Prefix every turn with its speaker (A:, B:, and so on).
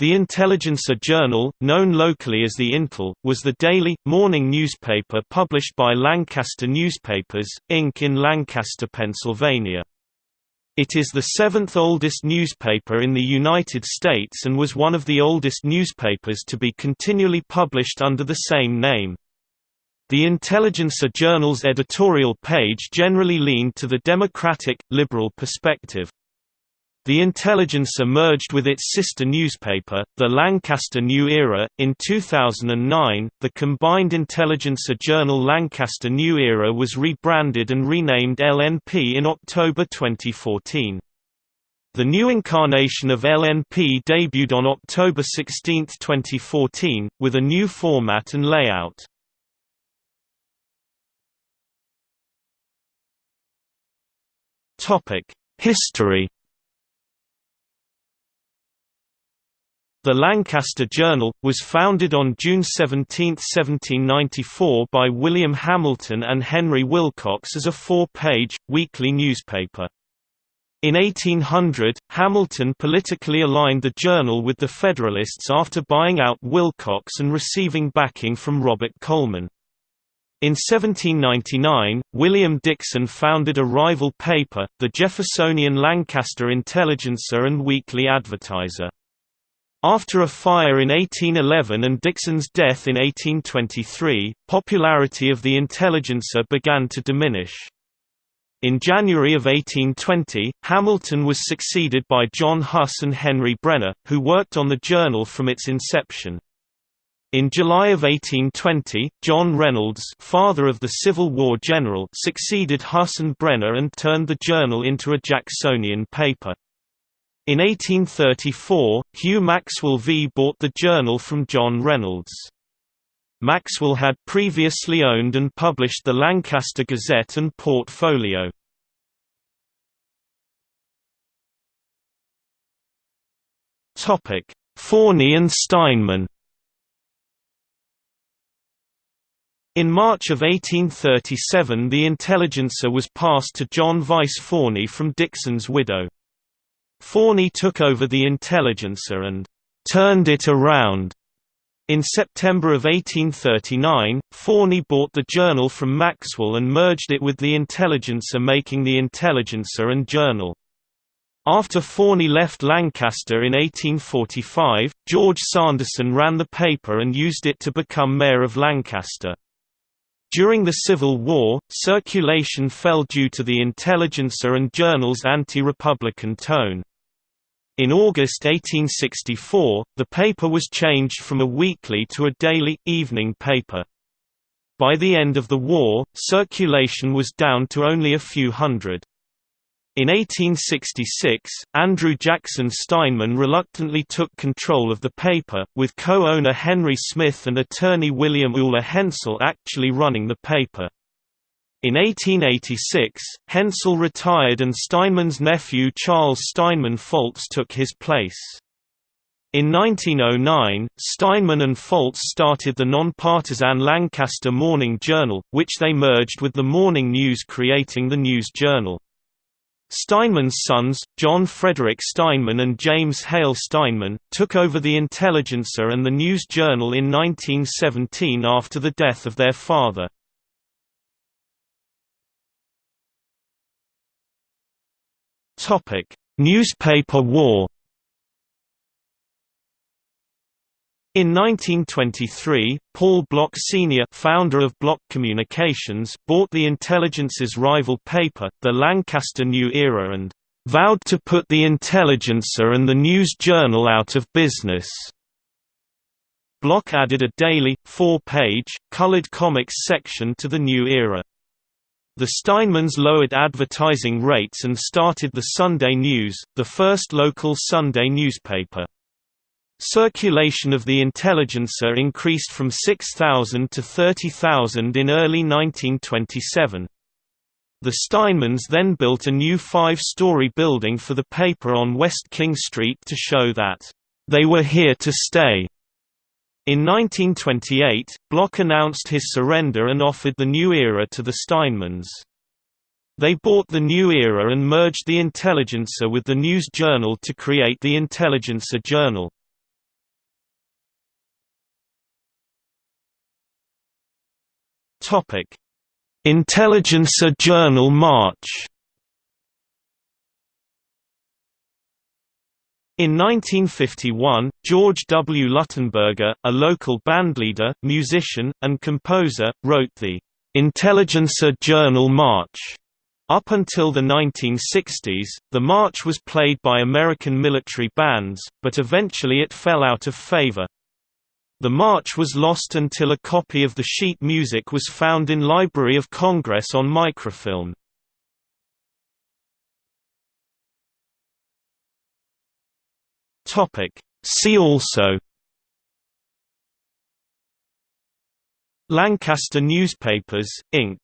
A: The Intelligencer Journal, known locally as the Intel, was the daily, morning newspaper published by Lancaster Newspapers, Inc. in Lancaster, Pennsylvania. It is the seventh oldest newspaper in the United States and was one of the oldest newspapers to be continually published under the same name. The Intelligencer Journal's editorial page generally leaned to the democratic, liberal perspective. The Intelligencer merged with its sister newspaper, the Lancaster New Era, in 2009. The combined Intelligencer journal Lancaster New Era was rebranded and renamed LNP in October 2014. The new incarnation of LNP debuted on October 16, 2014, with a new format and layout. History The Lancaster Journal, was founded on June 17, 1794 by William Hamilton and Henry Wilcox as a four-page, weekly newspaper. In 1800, Hamilton politically aligned the journal with the Federalists after buying out Wilcox and receiving backing from Robert Coleman. In 1799, William Dixon founded a rival paper, the Jeffersonian Lancaster Intelligencer and Weekly Advertiser. After a fire in 1811 and Dixon's death in 1823, popularity of the Intelligencer began to diminish. In January of 1820, Hamilton was succeeded by John Huss and Henry Brenner, who worked on the journal from its inception. In July of 1820, John Reynolds father of the Civil War general succeeded Huss and Brenner and turned the journal into a Jacksonian paper. In 1834, Hugh Maxwell V bought the journal from John Reynolds. Maxwell had previously owned and published the Lancaster Gazette and Portfolio. Forney and Steinman In March of 1837 the Intelligencer was passed to John Vice Forney from Dixon's widow. Forney took over the Intelligencer and «turned it around». In September of 1839, Forney bought the journal from Maxwell and merged it with the Intelligencer making the Intelligencer and Journal. After Forney left Lancaster in 1845, George Sanderson ran the paper and used it to become mayor of Lancaster. During the Civil War, circulation fell due to the Intelligencer and Journal's anti-republican tone. In August 1864, the paper was changed from a weekly to a daily, evening paper. By the end of the war, circulation was down to only a few hundred. In 1866, Andrew Jackson Steinman reluctantly took control of the paper, with co-owner Henry Smith and attorney William Uhler Hensel actually running the paper. In 1886, Hensel retired and Steinman's nephew Charles Steinman Foltz took his place. In 1909, Steinman and Foltz started the nonpartisan Lancaster Morning Journal, which they merged with the Morning News creating the News Journal. Steinman's sons, John Frederick Steinman and James Hale Steinman, took over the Intelligencer and the News Journal in 1917 after the death of their father. Topic: Newspaper war. In 1923, Paul Block Sr. founder of Block Communications bought the Intelligencer's rival paper, the Lancaster New Era and "...vowed to put the Intelligencer and the News Journal out of business." Block added a daily, four-page, colored comics section to the New Era. The Steinmans lowered advertising rates and started the Sunday News, the first local Sunday newspaper. Circulation of the Intelligencer increased from 6,000 to 30,000 in early 1927. The Steinmans then built a new five-story building for the paper on West King Street to show that, "...they were here to stay." In 1928, Block announced his surrender and offered the new era to the Steinmans. They bought the new era and merged the Intelligencer with the news journal to create the Intelligencer Journal. Intelligencer Journal March In 1951, George W. Luttenberger, a local bandleader, musician, and composer, wrote the Intelligencer Journal March. Up until the 1960s, the march was played by American military bands, but eventually it fell out of favor. The march was lost until a copy of the sheet music was found in Library of Congress on microfilm. Topic. See also Lancaster Newspapers, Inc.